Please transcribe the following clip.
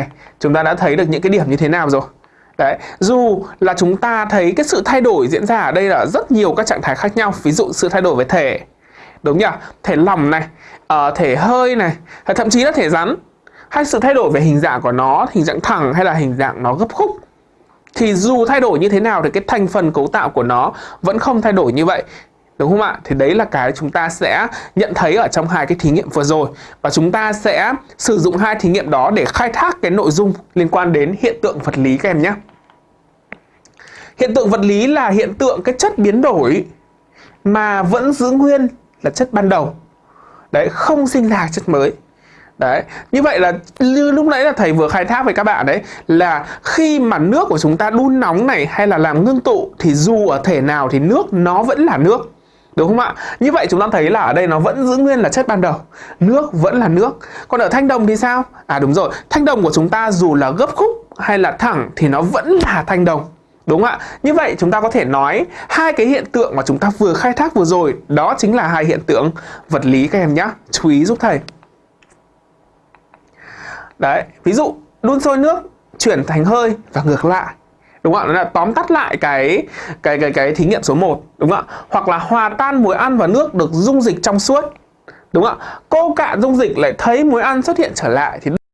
này chúng ta đã thấy được những cái điểm như thế nào rồi. Đấy, dù là chúng ta thấy cái sự thay đổi diễn ra ở đây là rất nhiều các trạng thái khác nhau Ví dụ sự thay đổi về thể Đúng nhỉ? Thể lỏng này, uh, thể hơi này, thậm chí là thể rắn Hay sự thay đổi về hình dạng của nó, hình dạng thẳng hay là hình dạng nó gấp khúc. Thì dù thay đổi như thế nào thì cái thành phần cấu tạo của nó vẫn không thay đổi như vậy. Đúng không ạ? Thì đấy là cái chúng ta sẽ nhận thấy ở trong hai cái thí nghiệm vừa rồi Và chúng ta sẽ sử dụng hai thí nghiệm đó để khai thác cái nội dung liên quan đến hiện tượng vật lý các em nhé Hiện tượng vật lý là hiện tượng cái chất biến đổi mà vẫn giữ nguyên là chất ban đầu. Đấy, không sinh ra chất mới. Đấy, như vậy là như lúc nãy là thầy vừa khai thác với các bạn đấy là khi mà nước của chúng ta đun nóng này hay là làm ngưng tụ thì dù ở thể nào thì nước nó vẫn là nước. Đúng không ạ? Như vậy chúng ta thấy là ở đây nó vẫn giữ nguyên là chất ban đầu Nước vẫn là nước Còn ở thanh đồng thì sao? À đúng rồi, thanh đồng của chúng ta dù là gấp khúc hay là thẳng thì nó vẫn là thanh đồng Đúng ạ? Như vậy chúng ta có thể nói hai cái hiện tượng mà chúng ta vừa khai thác vừa rồi đó chính là hai hiện tượng vật lý các em nhé. Chú ý giúp thầy. Đấy, ví dụ đun sôi nước chuyển thành hơi và ngược lại. Đúng không ạ? Là tóm tắt lại cái cái cái cái thí nghiệm số 1, đúng không ạ? Hoặc là hòa tan muối ăn và nước được dung dịch trong suốt. Đúng không ạ? Cô cạn dung dịch lại thấy muối ăn xuất hiện trở lại thì